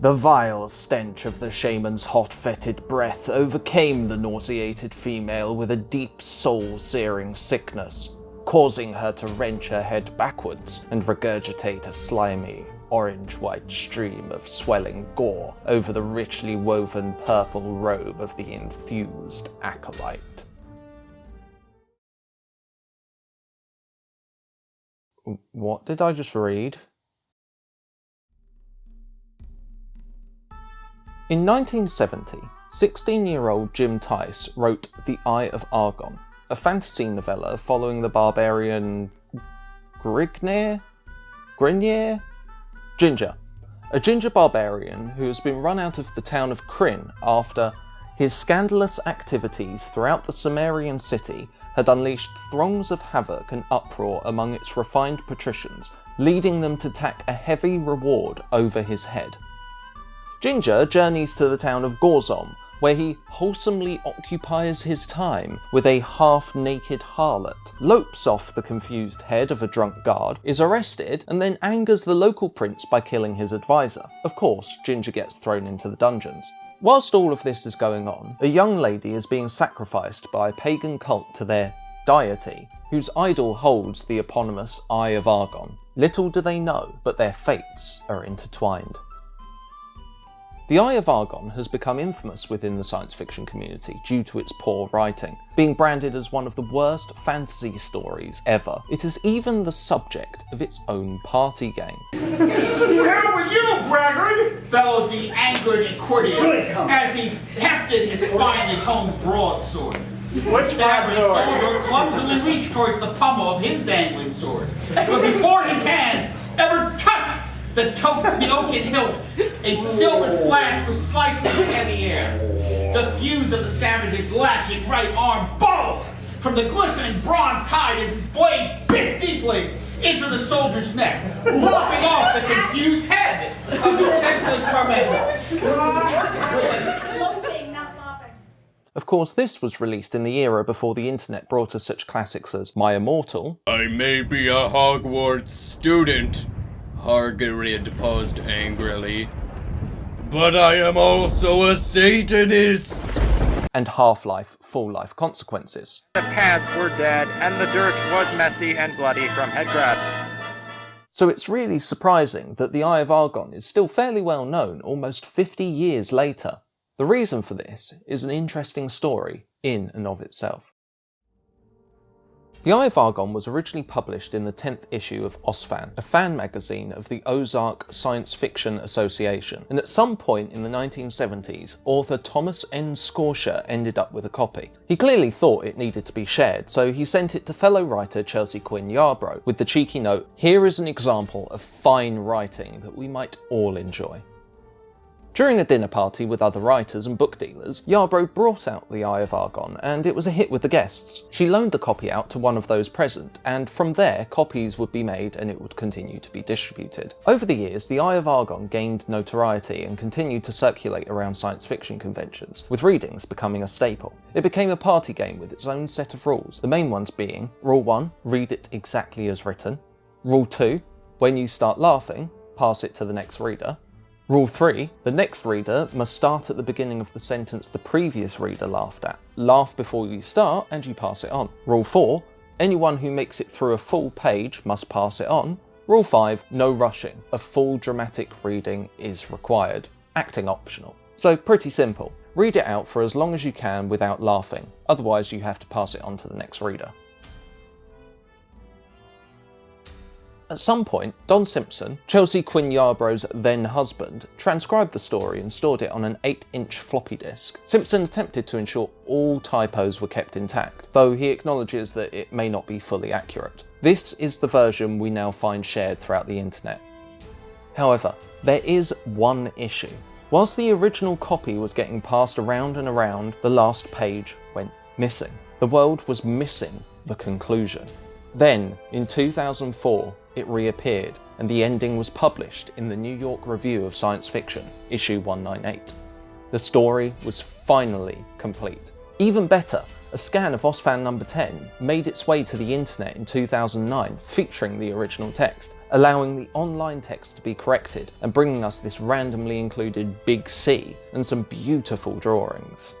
The vile stench of the shaman's hot fetid breath overcame the nauseated female with a deep soul-searing sickness, causing her to wrench her head backwards and regurgitate a slimy, orange-white stream of swelling gore over the richly woven purple robe of the infused acolyte. What did I just read? In 1970, 16-year-old Jim Theis wrote The Eye of Argon, a fantasy novella following the barbarian? Grignr? Ginger, a ginger barbarian who has been run out of the town of Krynn after his scandalous activities throughout the Sumerian city had unleashed throngs of havoc and uproar among its refined patricians, leading them to tack a heavy reward over his head. Ginger journeys to the town of Gorzom, where he wholesomely occupies his time with a half-naked harlot, lopes off the confused head of a drunk guard, is arrested, and then angers the local prince by killing his advisor. Of course, Ginger gets thrown into the dungeons. Whilst all of this is going on, a young lady is being sacrificed by a pagan cult to their deity, whose idol holds the eponymous Eye of Argon. Little do they know, but their fates are intertwined. The Eye of Argon has become infamous within the science fiction community due to its poor writing, being branded as one of the worst fantasy stories ever. It is even the subject of its own party game. Who hell with you, Braggart? bellowed the angered courtier as he hefted his finely honed broadsword. What's Stabbing that soldier clumsily reached towards the pommel of his dangling sword. But before his hands ever touched the, to- the oaken hilt, a silver flash was slicing the heavy air. The thews of the savage's lashing right arm bulged from the glistening bronze hide as his blade bit deeply into the soldier's neck, lopping off the confused head of the senseless tormentor. Sloping, not. Of course, this was released in the era before the internet brought us such classics as My Immortal, I may be a Hogwarts student, Hargarid paused angrily, but I am also a Satanist. and Half-Life Full Life Consequences. The paths were dead, and the dirt was messy and bloody from head crabs. So it's really surprising that the Eye of Argon is still fairly well known almost 50 years later. The reason for this is an interesting story in and of itself. The Eye of Argon was originally published in the 10th issue of OSFAN, a fan magazine of the Ozark Science Fiction Association, and at some point in the 1970s, author Thomas N. Scortia ended up with a copy. He clearly thought it needed to be shared, so he sent it to fellow writer Chelsea Quinn Yarbro with the cheeky note, here is an example of fine writing that we might all enjoy. During a dinner party with other writers and book dealers, Yarbro brought out The Eye of Argon, and it was a hit with the guests. She loaned the copy out to one of those present, and from there, copies would be made and it would continue to be distributed. Over the years, The Eye of Argon gained notoriety and continued to circulate around science fiction conventions, with readings becoming a staple. It became a party game with its own set of rules, the main ones being Rule 1, read it exactly as written. Rule 2, when you start laughing, pass it to the next reader. Rule 3. The next reader must start at the beginning of the sentence the previous reader laughed at. Laugh before you start and you pass it on. Rule 4. Anyone who makes it through a full page must pass it on. Rule 5. No rushing. A full dramatic reading is required. Acting optional. So pretty simple. Read it out for as long as you can without laughing, otherwise you have to pass it on to the next reader. At some point, Don Simpson, Chelsea Quinn Yarbro's then husband, transcribed the story and stored it on an 8-inch floppy disk. Simpson attempted to ensure all typos were kept intact, though he acknowledges that it may not be fully accurate. This is the version we now find shared throughout the internet. However, there is one issue. Whilst the original copy was getting passed around and around, the last page went missing. The world was missing the conclusion. Then, in 2004, it reappeared, and the ending was published in the New York Review of Science Fiction, issue 198. The story was finally complete. Even better, a scan of OSFAN number 10 made its way to the internet in 2009 featuring the original text, allowing the online text to be corrected and bringing us this randomly included big C and some beautiful drawings.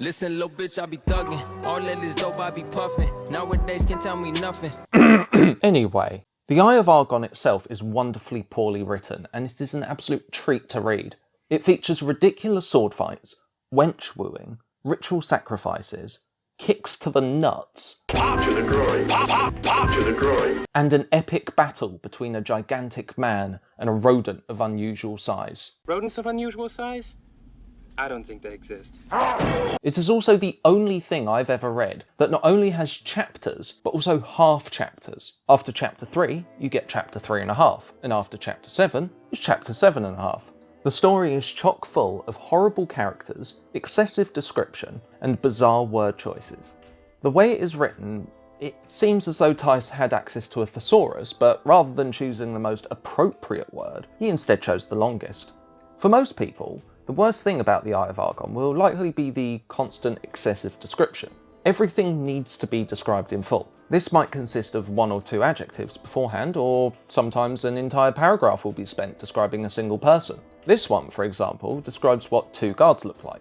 Listen, little bitch, I be thuggin'. All that is dope, I be puffin'. Nowadays, can tell me nothing. Anyway, The Eye of Argon itself is wonderfully poorly written, and it is an absolute treat to read. It features ridiculous sword fights, wench wooing, ritual sacrifices, kicks to the nuts, Pop to the groin. Pop, pop, pop to the groin. and an epic battle between a gigantic man and a rodent of unusual size. Rodents of unusual size? I don't think they exist. It is also the only thing I've ever read that not only has chapters, but also half chapters. After chapter 3, you get chapter 3 and a half, and after chapter 7 is chapter 7 and a half. The story is chock full of horrible characters, excessive description, and bizarre word choices. The way it is written, it seems as though Theis had access to a thesaurus, but rather than choosing the most appropriate word, he instead chose the longest. For most people, the worst thing about the Eye of Argon will likely be the constant excessive description. Everything needs to be described in full. This might consist of one or two adjectives beforehand, or sometimes an entire paragraph will be spent describing a single person. This one, for example, describes what two guards look like.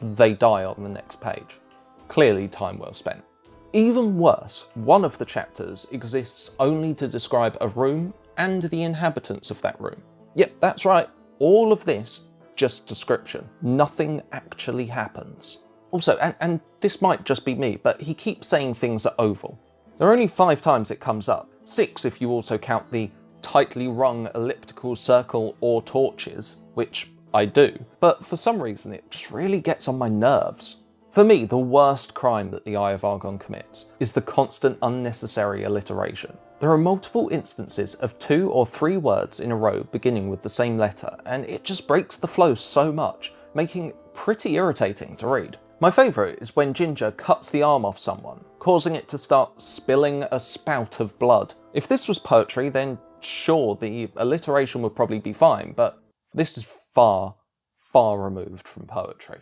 They die on the next page. Clearly time well spent. Even worse, one of the chapters exists only to describe a room and the inhabitants of that room. Yep, that's right. All of this, just description. Nothing actually happens. Also, and, and this might just be me, but he keeps saying things are oval. There are only five times it comes up. Six if you also count the tightly rung elliptical circle or torches, which I do. But for some reason it just really gets on my nerves. For me, the worst crime that the Eye of Argon commits is the constant unnecessary alliteration. There are multiple instances of two or three words in a row beginning with the same letter, and it just breaks the flow so much, making it pretty irritating to read. My favourite is when Ginger cuts the arm off someone, causing it to start spilling a spout of blood. If this was poetry, then sure, the alliteration would probably be fine, but this is far, far removed from poetry.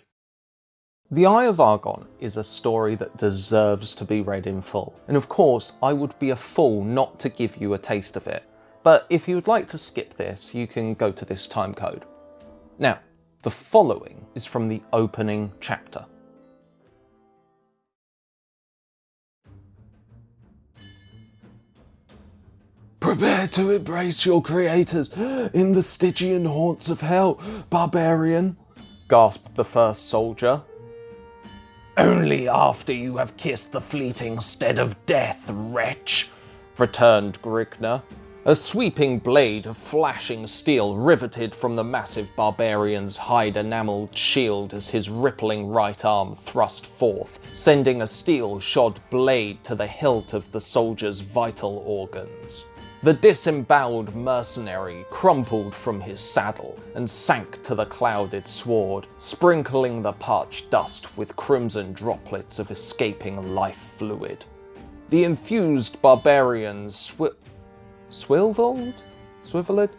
The Eye of Argon is a story that deserves to be read in full, and of course I would be a fool not to give you a taste of it, but if you would like to skip this, you can go to this timecode. Now, the following is from the opening chapter. Prepare to embrace your creators in the Stygian haunts of hell, barbarian, gasped the first soldier. Only after you have kissed the fleeting stead of death, wretch, returned Grignr. A sweeping blade of flashing steel riveted from the massive barbarian's hide enamelled shield as his rippling right arm thrust forth, sending a steel shod blade to the hilt of the soldier's vital organs. The disemboweled mercenary crumpled from his saddle and sank to the clouded sward, sprinkling the parched dust with crimson droplets of escaping life fluid. The infused barbarian swi- swilvled? Swiveled?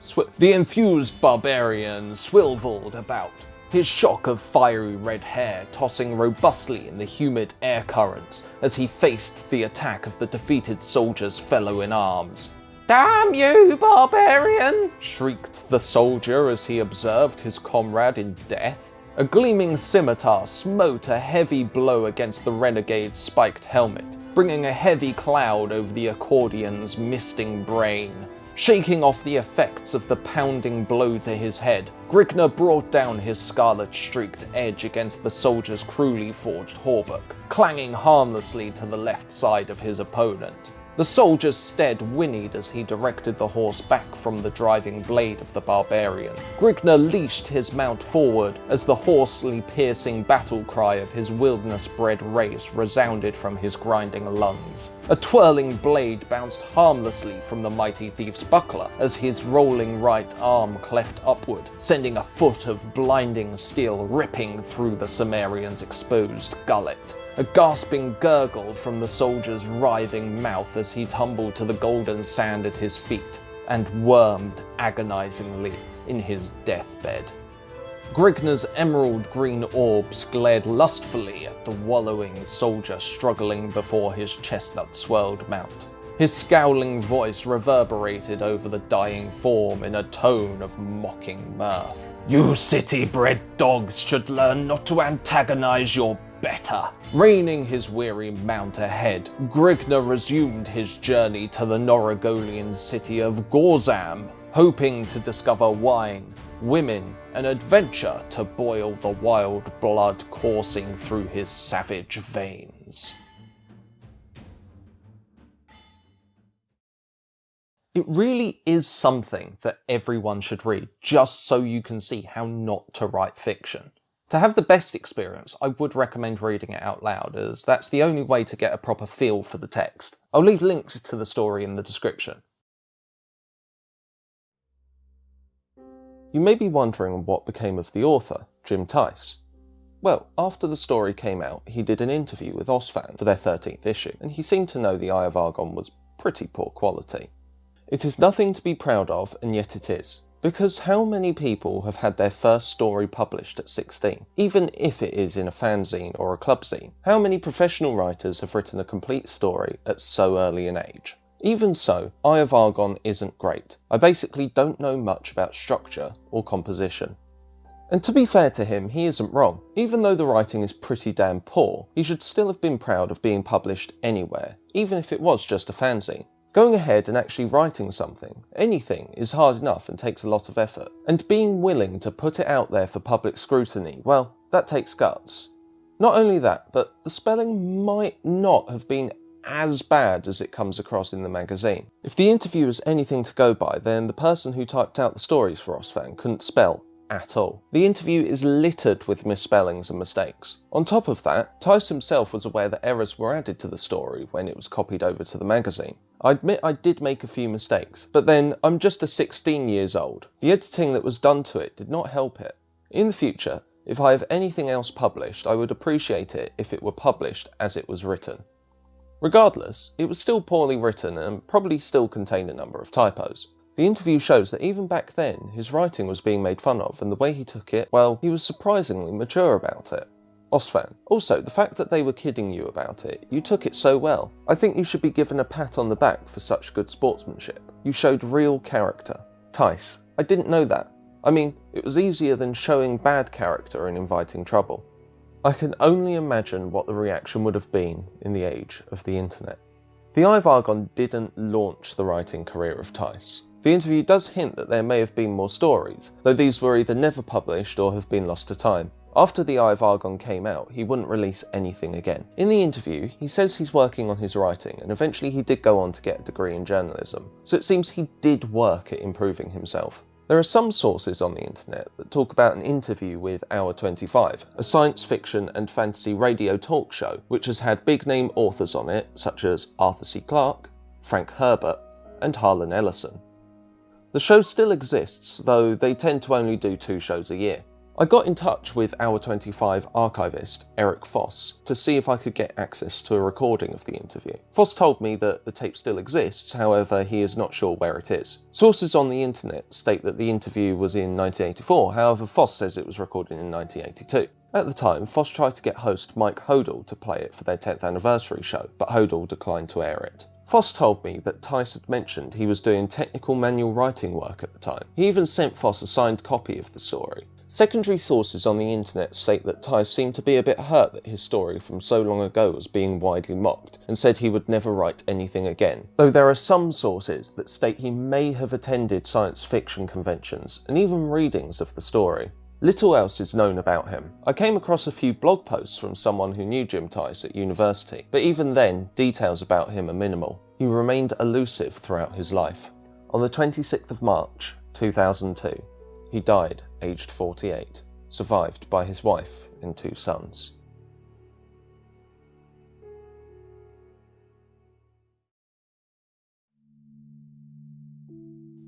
Swi- the infused barbarian swilvled about, his shock of fiery red hair tossing robustly in the humid air currents as he faced the attack of the defeated soldier's fellow in arms. Damn you, barbarian! shrieked the soldier as he observed his comrade in death. A gleaming scimitar smote a heavy blow against the renegade's spiked helmet, bringing a heavy cloud over the Ecordian's misting brain. Shaking off the effects of the pounding blow to his head, Grignr brought down his scarlet streaked edge against the soldier's cruelly forged hauberk, clanging harmlessly to the left side of his opponent. The soldier's stead whinnied as he directed the horse back from the driving blade of the barbarian. Grignr leashed his mount forward as the hoarsely piercing battle cry of his wilderness-bred race resounded from his grinding lungs. A twirling blade bounced harmlessly from the mighty thief's buckler as his rolling right arm cleft upward, sending a foot of blinding steel ripping through the Cimmerian's exposed gullet a gasping gurgle from the soldier's writhing mouth as he tumbled to the golden sand at his feet and wormed agonizingly in his deathbed. Grignr's emerald green orbs glared lustfully at the wallowing soldier struggling before his chestnut swirled mount. His scowling voice reverberated over the dying form in a tone of mocking mirth. You city-bred dogs should learn not to antagonize your better. Reining his weary mount ahead, Grignr resumed his journey to the Norogolian city of Gorzom, hoping to discover wine, women, and adventure to boil the wild blood coursing through his savage veins. It really is something that everyone should read, just so you can see how not to write fiction. To have the best experience, I would recommend reading it out loud, as that's the only way to get a proper feel for the text. I'll leave links to the story in the description. You may be wondering what became of the author, Jim Theis. Well, after the story came out, he did an interview with Osfan for their 13th issue, and he seemed to know the Eye of Argon was pretty poor quality. It is nothing to be proud of, and yet it is. Because how many people have had their first story published at 16, even if it is in a fanzine or a club zine? How many professional writers have written a complete story at so early an age? Even so, Eye of Argon isn't great. I basically don't know much about structure or composition. And to be fair to him, he isn't wrong. Even though the writing is pretty damn poor, he should still have been proud of being published anywhere, even if it was just a fanzine. Going ahead and actually writing something, anything, is hard enough and takes a lot of effort. And being willing to put it out there for public scrutiny, well, that takes guts. Not only that, but the spelling might not have been as bad as it comes across in the magazine. If the interview is anything to go by, then the person who typed out the stories for Osfan couldn't spell at all. The interview is littered with misspellings and mistakes. On top of that, Theis himself was aware that errors were added to the story when it was copied over to the magazine. I admit I did make a few mistakes, but then I'm just a 16 years old. The editing that was done to it did not help it. In the future, if I have anything else published, I would appreciate it if it were published as it was written. Regardless, it was still poorly written and probably still contained a number of typos. The interview shows that even back then, his writing was being made fun of, and the way he took it, well, he was surprisingly mature about it. Osfan. Also, the fact that they were kidding you about it, you took it so well. I think you should be given a pat on the back for such good sportsmanship. You showed real character. Theis. I didn't know that. I mean, it was easier than showing bad character and inviting trouble. I can only imagine what the reaction would have been in the age of the internet. The Eye of Argon didn't launch the writing career of Theis. The interview does hint that there may have been more stories, though these were either never published or have been lost to time. After The Eye of Argon came out, he wouldn't release anything again. In the interview, he says he's working on his writing, and eventually he did go on to get a degree in journalism, so it seems he did work at improving himself. There are some sources on the internet that talk about an interview with Hour 25, a science fiction and fantasy radio talk show which has had big name authors on it such as Arthur C. Clarke, Frank Herbert, and Harlan Ellison. The show still exists, though they tend to only do two shows a year. I got in touch with Hour 25 archivist Eric Foss to see if I could get access to a recording of the interview. Foss told me that the tape still exists, however he is not sure where it is. Sources on the internet state that the interview was in 1984, however Foss says it was recorded in 1982. At the time, Foss tried to get host Mike Hodel to play it for their 10th anniversary show, but Hodel declined to air it. Foss told me that Theis had mentioned he was doing technical manual writing work at the time. He even sent Foss a signed copy of the story. Secondary sources on the internet state that Theis seemed to be a bit hurt that his story from so long ago was being widely mocked, and said he would never write anything again. Though there are some sources that state he may have attended science fiction conventions, and even readings of the story. Little else is known about him. I came across a few blog posts from someone who knew Jim Theis at university, but even then, details about him are minimal. He remained elusive throughout his life. On the 26th of March 2002, he died aged 48, survived by his wife and two sons.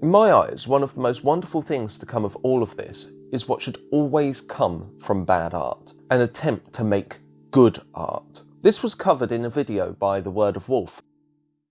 In my eyes, one of the most wonderful things to come of all of this is what should always come from bad art, an attempt to make good art. This was covered in a video by The Word of Wolf,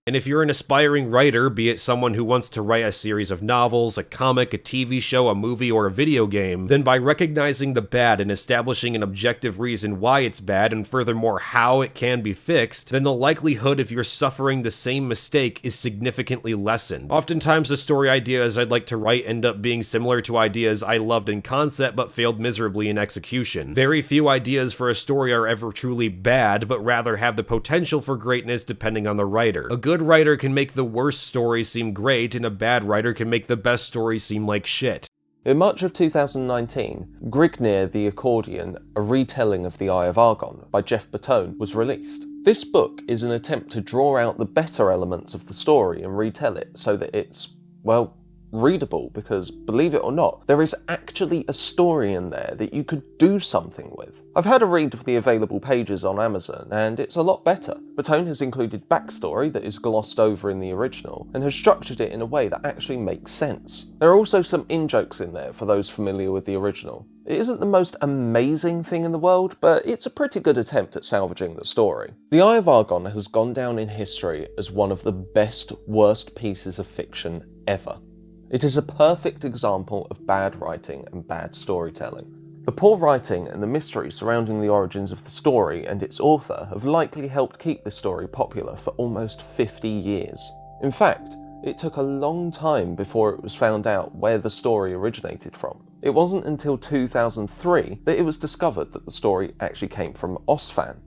And if you're an aspiring writer, be it someone who wants to write a series of novels, a comic, a TV show, a movie, or a video game, then by recognizing the bad and establishing an objective reason why it's bad, and furthermore how it can be fixed, then the likelihood of your suffering the same mistake is significantly lessened. Oftentimes the story ideas I'd like to write end up being similar to ideas I loved in concept but failed miserably in execution. Very few ideas for a story are ever truly bad, but rather have the potential for greatness depending on the writer. A good writer can make the worst story seem great, and a bad writer can make the best story seem like shit. In March of 2019, Grignr the Ecordian, a retelling of The Eye of Argon by Jeff Bertone, was released. This book is an attempt to draw out the better elements of the story and retell it so that it's, well, readable because, believe it or not, there is actually a story in there that you could do something with. I've had a read of the available pages on Amazon and it's a lot better. Bertone has included backstory that is glossed over in the original and has structured it in a way that actually makes sense. There are also some in-jokes in there for those familiar with the original. It isn't the most amazing thing in the world, but it's a pretty good attempt at salvaging the story. The Eye of Argon has gone down in history as one of the best, worst pieces of fiction ever. It is a perfect example of bad writing and bad storytelling. The poor writing and the mystery surrounding the origins of the story and its author have likely helped keep this story popular for almost 50 years. In fact, it took a long time before it was found out where the story originated from. It wasn't until 2003 that it was discovered that the story actually came from Osfan.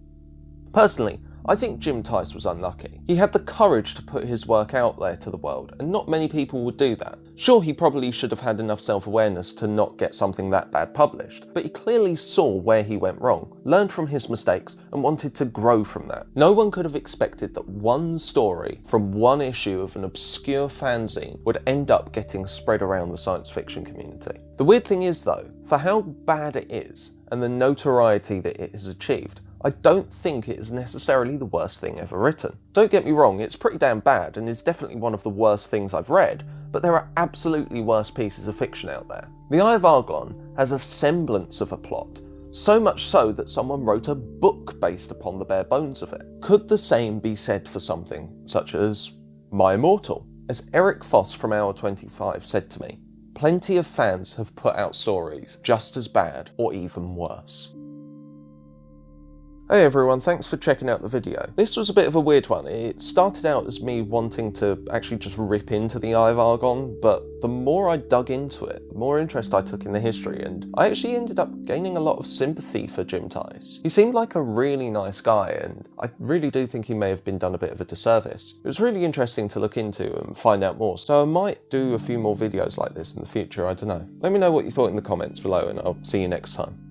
Personally, I think Jim Theis was unlucky. He had the courage to put his work out there to the world, and not many people would do that. Sure, he probably should have had enough self-awareness to not get something that bad published, but he clearly saw where he went wrong, learned from his mistakes, and wanted to grow from that. No one could have expected that one story from one issue of an obscure fanzine would end up getting spread around the science fiction community. The weird thing is though, for how bad it is, and the notoriety that it has achieved, I don't think it is necessarily the worst thing ever written. Don't get me wrong, it's pretty damn bad and is definitely one of the worst things I've read, but there are absolutely worse pieces of fiction out there. The Eye of Argon has a semblance of a plot, so much so that someone wrote a book based upon the bare bones of it. Could the same be said for something such as My Immortal? As Eric Foss from Hour 25 said to me, plenty of fans have put out stories just as bad or even worse. Hey everyone, thanks for checking out the video. This was a bit of a weird one. It started out as me wanting to actually just rip into the Eye of Argon, but the more I dug into it, the more interest I took in the history, and I actually ended up gaining a lot of sympathy for Jim Theis. He seemed like a really nice guy, and I really do think he may have been done a bit of a disservice. It was really interesting to look into and find out more, so I might do a few more videos like this in the future, I don't know. Let me know what you thought in the comments below, and I'll see you next time.